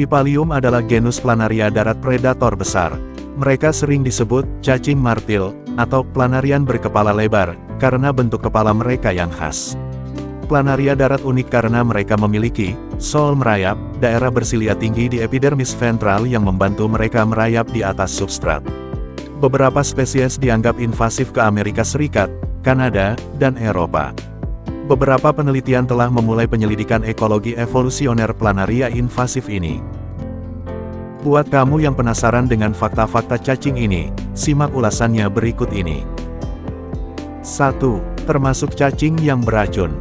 Bipalium adalah genus planaria darat predator besar. Mereka sering disebut cacing martil atau planarian berkepala lebar karena bentuk kepala mereka yang khas. Planaria darat unik karena mereka memiliki sol merayap, daerah bersilia tinggi di epidermis ventral yang membantu mereka merayap di atas substrat. Beberapa spesies dianggap invasif ke Amerika Serikat, Kanada, dan Eropa. Beberapa penelitian telah memulai penyelidikan ekologi evolusioner planaria invasif ini. Buat kamu yang penasaran dengan fakta-fakta cacing ini, simak ulasannya berikut ini. 1. Termasuk cacing yang beracun.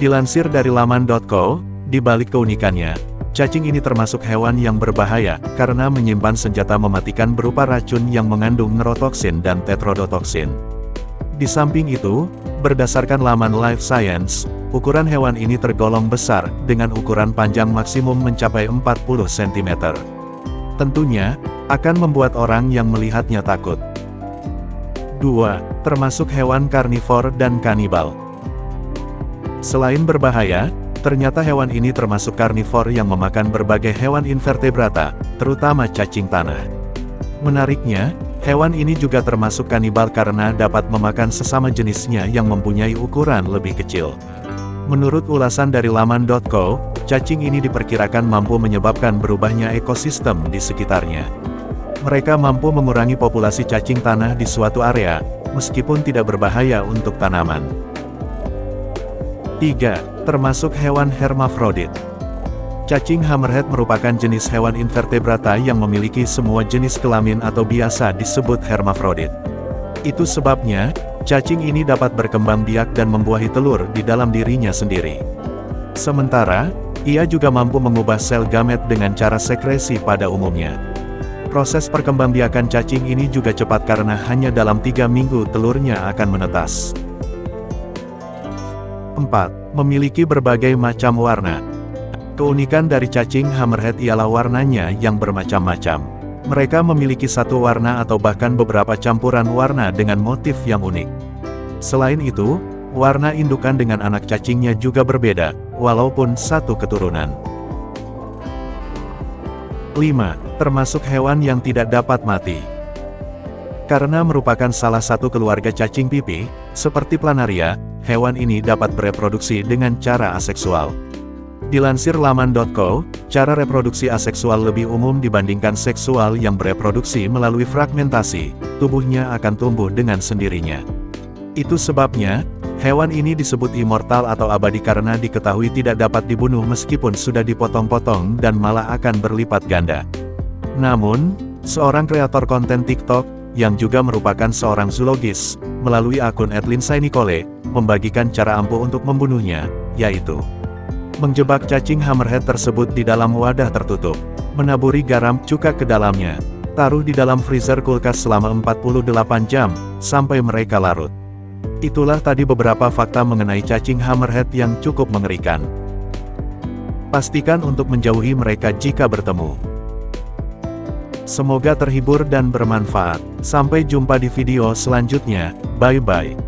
Dilansir dari laman.co, di balik keunikannya, cacing ini termasuk hewan yang berbahaya, karena menyimpan senjata mematikan berupa racun yang mengandung neurotoksin dan tetrodotoksin. Di samping itu, berdasarkan laman Life Science, ukuran hewan ini tergolong besar, dengan ukuran panjang maksimum mencapai 40 cm. Tentunya, akan membuat orang yang melihatnya takut. 2. Termasuk hewan karnivor dan kanibal. Selain berbahaya, ternyata hewan ini termasuk karnivor yang memakan berbagai hewan invertebrata, terutama cacing tanah. Menariknya, Hewan ini juga termasuk kanibal karena dapat memakan sesama jenisnya yang mempunyai ukuran lebih kecil. Menurut ulasan dari laman.co, cacing ini diperkirakan mampu menyebabkan berubahnya ekosistem di sekitarnya. Mereka mampu mengurangi populasi cacing tanah di suatu area, meskipun tidak berbahaya untuk tanaman. 3. Termasuk hewan hermafrodit. Cacing hammerhead merupakan jenis hewan invertebrata yang memiliki semua jenis kelamin atau biasa disebut hermafrodit. Itu sebabnya, cacing ini dapat berkembang biak dan membuahi telur di dalam dirinya sendiri. Sementara, ia juga mampu mengubah sel gamet dengan cara sekresi pada umumnya. Proses perkembangbiakan cacing ini juga cepat karena hanya dalam tiga minggu telurnya akan menetas. 4. Memiliki berbagai macam warna. Keunikan dari cacing hammerhead ialah warnanya yang bermacam-macam. Mereka memiliki satu warna atau bahkan beberapa campuran warna dengan motif yang unik. Selain itu, warna indukan dengan anak cacingnya juga berbeda, walaupun satu keturunan. 5. Termasuk hewan yang tidak dapat mati. Karena merupakan salah satu keluarga cacing pipi, seperti planaria, hewan ini dapat bereproduksi dengan cara aseksual. Dilansir laman.co, cara reproduksi aseksual lebih umum dibandingkan seksual yang bereproduksi melalui fragmentasi, tubuhnya akan tumbuh dengan sendirinya. Itu sebabnya, hewan ini disebut immortal atau abadi karena diketahui tidak dapat dibunuh meskipun sudah dipotong-potong dan malah akan berlipat ganda. Namun, seorang kreator konten TikTok, yang juga merupakan seorang zoologis, melalui akun Edlindsay Nicole, membagikan cara ampuh untuk membunuhnya, yaitu Menjebak cacing hammerhead tersebut di dalam wadah tertutup. Menaburi garam cuka ke dalamnya. Taruh di dalam freezer kulkas selama 48 jam, sampai mereka larut. Itulah tadi beberapa fakta mengenai cacing hammerhead yang cukup mengerikan. Pastikan untuk menjauhi mereka jika bertemu. Semoga terhibur dan bermanfaat. Sampai jumpa di video selanjutnya. Bye-bye.